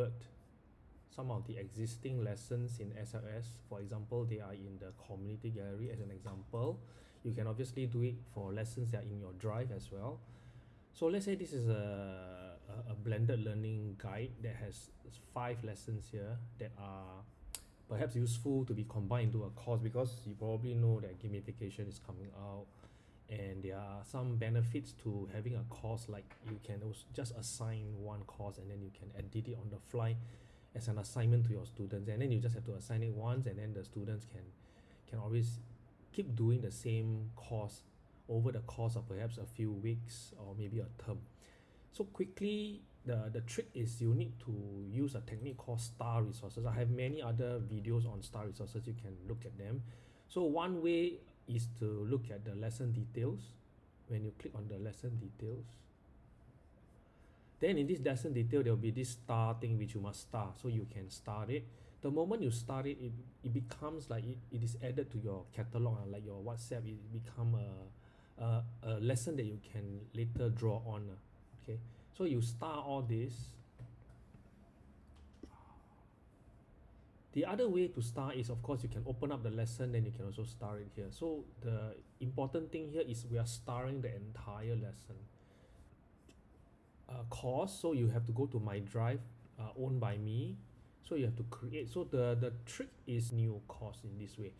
convert some of the existing lessons in SLS for example they are in the community gallery as an example. You can obviously do it for lessons that are in your drive as well. So let's say this is a, a, a blended learning guide that has five lessons here that are perhaps useful to be combined into a course because you probably know that gamification is coming out and there are some benefits to having a course like you can also just assign one course and then you can edit it on the fly as an assignment to your students. And then you just have to assign it once and then the students can can always keep doing the same course over the course of perhaps a few weeks or maybe a term. So quickly the the trick is you need to use a technique called star resources. I have many other videos on star resources. You can look at them. So one way is to look at the lesson details. When you click on the lesson details then in this lesson detail there will be this star thing which you must star so you can start it. The moment you start it it, it becomes like it, it is added to your catalog uh, like your whatsapp it become a, a, a lesson that you can later draw on uh, okay? So you start all this the other way to start is of course you can open up the lesson then you can also start it here. So the important thing here is we are starring the entire lesson. Uh, course so you have to go to my drive uh, owned by me. So you have to create. So the the trick is new course in this way.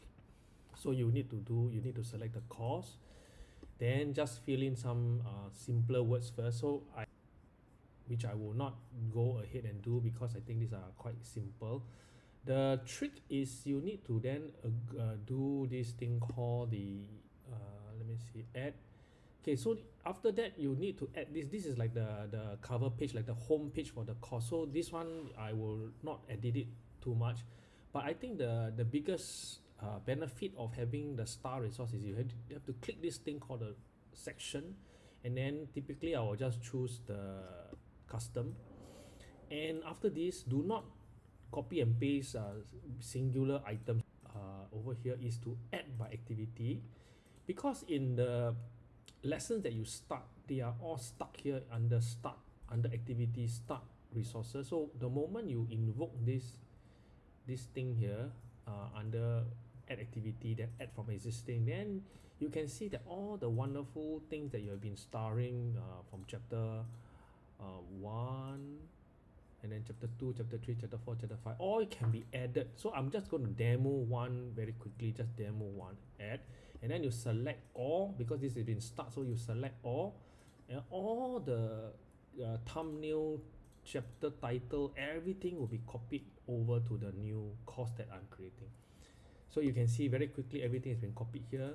So you need to do you need to select the course then just fill in some uh, simpler words first. So I which I will not go ahead and do because I think these are quite simple the trick is you need to then uh, uh, do this thing called the uh, let me see add. Okay so after that you need to add this. This is like the the cover page like the home page for the course. So this one I will not edit it too much. But I think the the biggest uh, benefit of having the star resource is you have, to, you have to click this thing called the section. And then typically I will just choose the custom. And after this do not copy and paste uh, singular items uh, over here is to add by activity. Because in the lessons that you start they are all stuck here under start under activity start resources. So the moment you invoke this this thing here uh, under add activity that add from existing then you can see that all the wonderful things that you have been starring uh, from chapter uh, 1 chapter 2 chapter 3 chapter 4 chapter 5 all can be added. So i'm just going to demo one very quickly just demo one add. And then you select all because this has been start so you select all. And all the uh, thumbnail chapter title everything will be copied over to the new course that i'm creating. So you can see very quickly everything has been copied here.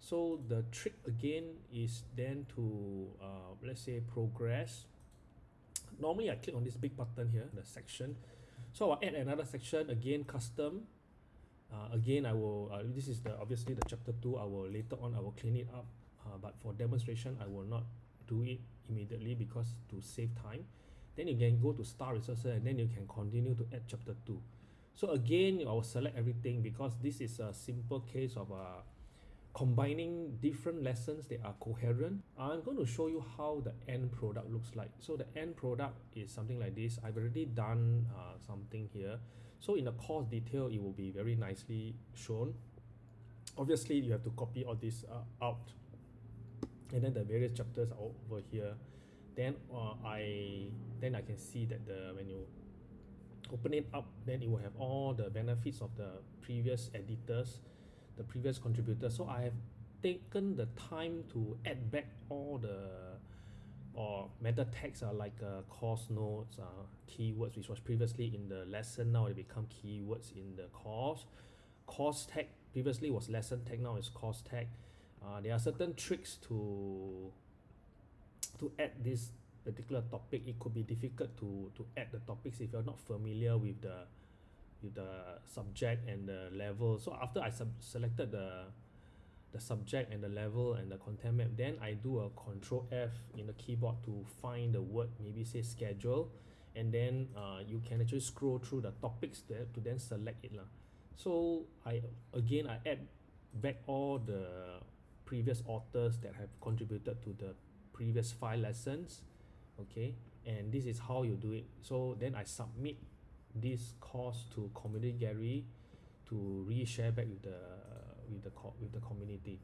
So the trick again is then to uh, let's say progress normally I click on this big button here the section. So I'll add another section again custom. Uh, again I will uh, this is the obviously the chapter 2 I will later on I will clean it up. Uh, but for demonstration I will not do it immediately because to save time. Then you can go to star resources and then you can continue to add chapter 2 so again I will select everything because this is a simple case of a uh, combining different lessons that are coherent i'm going to show you how the end product looks like. So the end product is something like this. I've already done uh, something here. So in the course detail it will be very nicely shown. Obviously you have to copy all this uh, out. And then the various chapters are over here. Then uh, i then i can see that the when you open it up then it will have all the benefits of the previous editors the previous contributor. So I have taken the time to add back all the or meta tags are like uh, course notes uh, keywords which was previously in the lesson. Now they become keywords in the course. Course tag previously was lesson tag now is course tag. Uh, there are certain tricks to to add this particular topic. It could be difficult to to add the topics if you're not familiar with the with the subject and the level. So after I sub selected the the subject and the level and the content map then I do a control F in the keyboard to find the word maybe say schedule. And then uh, you can actually scroll through the topics there to then select it lah. so I again I add back all the previous authors that have contributed to the previous five lessons okay? And this is how you do it. So then I submit this course to community gallery to reshare back with the with the co~ with the community